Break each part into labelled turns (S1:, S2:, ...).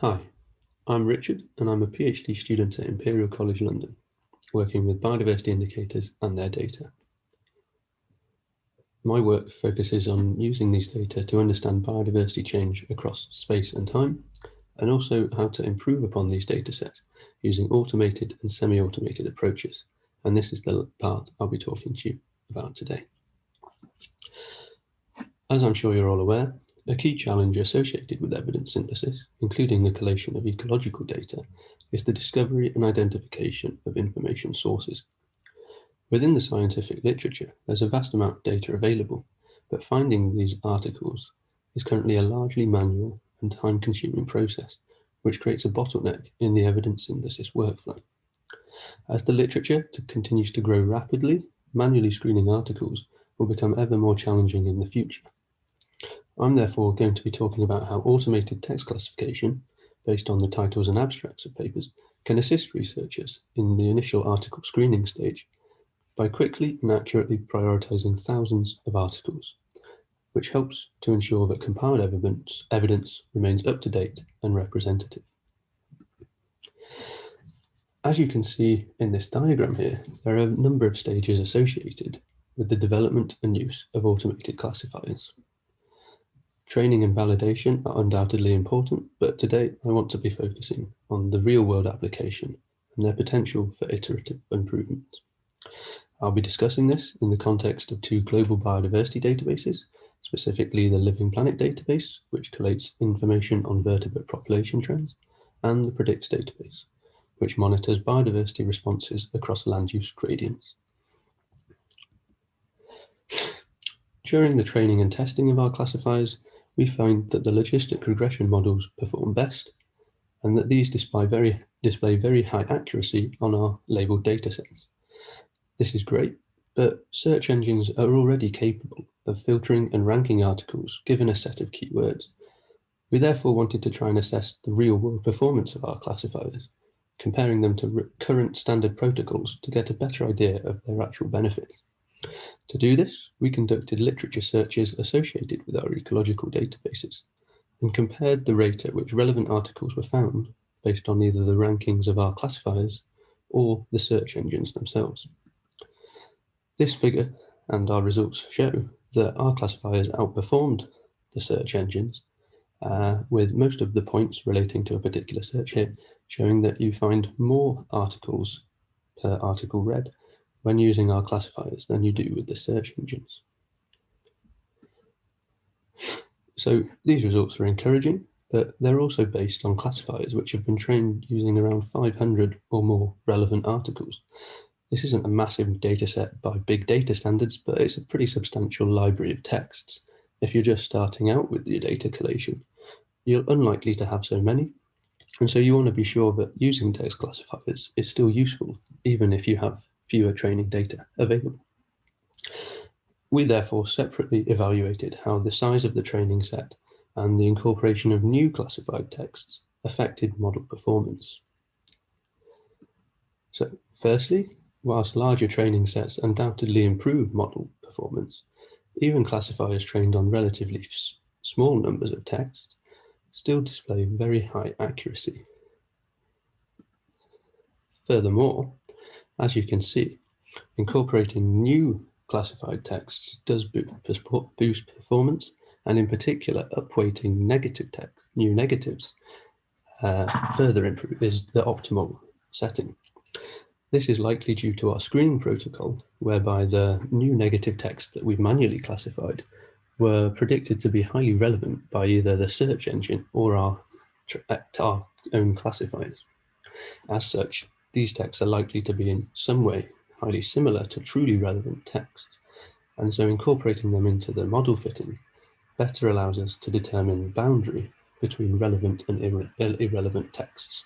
S1: Hi, I'm Richard and I'm a PhD student at Imperial College London, working with biodiversity indicators and their data. My work focuses on using these data to understand biodiversity change across space and time, and also how to improve upon these data sets using automated and semi-automated approaches. And this is the part I'll be talking to you about today. As I'm sure you're all aware, a key challenge associated with evidence synthesis, including the collation of ecological data, is the discovery and identification of information sources. Within the scientific literature, there's a vast amount of data available, but finding these articles is currently a largely manual and time-consuming process, which creates a bottleneck in the evidence synthesis workflow. As the literature continues to grow rapidly, manually screening articles will become ever more challenging in the future. I'm therefore going to be talking about how automated text classification, based on the titles and abstracts of papers, can assist researchers in the initial article screening stage by quickly and accurately prioritizing thousands of articles, which helps to ensure that compiled evidence, evidence remains up to date and representative. As you can see in this diagram here, there are a number of stages associated with the development and use of automated classifiers. Training and validation are undoubtedly important, but today I want to be focusing on the real world application and their potential for iterative improvement. I'll be discussing this in the context of two global biodiversity databases, specifically the Living Planet database, which collates information on vertebrate population trends, and the Predicts database, which monitors biodiversity responses across land use gradients. During the training and testing of our classifiers, we find that the logistic regression models perform best and that these display very, display very high accuracy on our labeled datasets. This is great, but search engines are already capable of filtering and ranking articles given a set of keywords. We therefore wanted to try and assess the real world performance of our classifiers, comparing them to current standard protocols to get a better idea of their actual benefits. To do this, we conducted literature searches associated with our ecological databases and compared the rate at which relevant articles were found based on either the rankings of our classifiers or the search engines themselves. This figure and our results show that our classifiers outperformed the search engines uh, with most of the points relating to a particular search here showing that you find more articles per article read when using our classifiers than you do with the search engines. So these results are encouraging, but they're also based on classifiers which have been trained using around 500 or more relevant articles. This isn't a massive data set by big data standards, but it's a pretty substantial library of texts. If you're just starting out with your data collation, you're unlikely to have so many. And so you want to be sure that using text classifiers is still useful, even if you have fewer training data available. We therefore separately evaluated how the size of the training set and the incorporation of new classified texts affected model performance. So firstly, whilst larger training sets undoubtedly improve model performance, even classifiers trained on relatively small numbers of text still display very high accuracy. Furthermore, as you can see, incorporating new classified texts does boost performance, and in particular, upweighting negative text, new negatives, uh, further improve is the optimal setting. This is likely due to our screening protocol, whereby the new negative texts that we've manually classified were predicted to be highly relevant by either the search engine or our, our own classifiers. As such, these texts are likely to be in some way highly similar to truly relevant texts, and so incorporating them into the model fitting better allows us to determine the boundary between relevant and irre uh, irrelevant texts.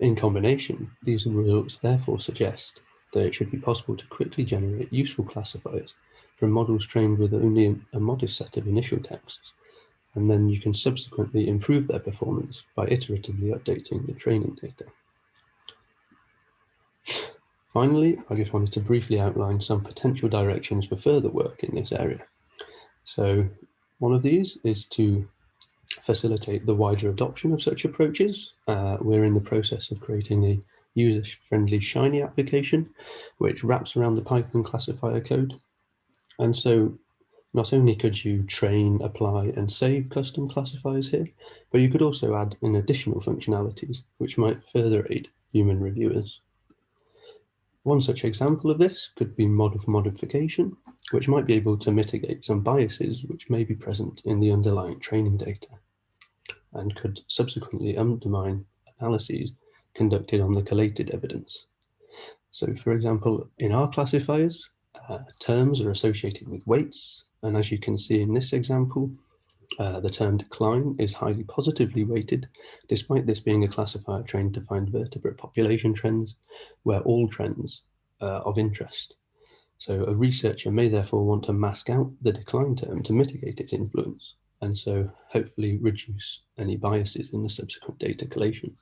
S1: In combination, these results therefore suggest that it should be possible to quickly generate useful classifiers from models trained with only a modest set of initial texts, and then you can subsequently improve their performance by iteratively updating the training data. Finally, I just wanted to briefly outline some potential directions for further work in this area. So one of these is to facilitate the wider adoption of such approaches. Uh, we're in the process of creating a user-friendly Shiny application, which wraps around the Python classifier code. And so not only could you train, apply and save custom classifiers here, but you could also add in additional functionalities, which might further aid human reviewers. One such example of this could be model modification, which might be able to mitigate some biases which may be present in the underlying training data and could subsequently undermine analyses conducted on the collated evidence. So for example, in our classifiers, uh, terms are associated with weights. And as you can see in this example, uh, the term decline is highly positively weighted, despite this being a classifier trained to find vertebrate population trends, where all trends uh, of interest. So a researcher may therefore want to mask out the decline term to mitigate its influence, and so hopefully reduce any biases in the subsequent data collation.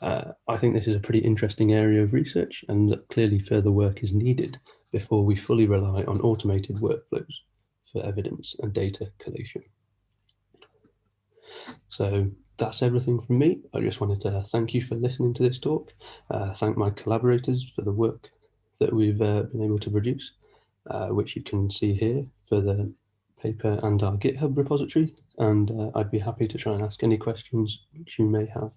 S1: Uh, I think this is a pretty interesting area of research and clearly further work is needed before we fully rely on automated workflows for evidence and data collation. So that's everything from me. I just wanted to thank you for listening to this talk, uh, thank my collaborators for the work that we've uh, been able to produce, uh, which you can see here for the paper and our GitHub repository. And uh, I'd be happy to try and ask any questions which you may have.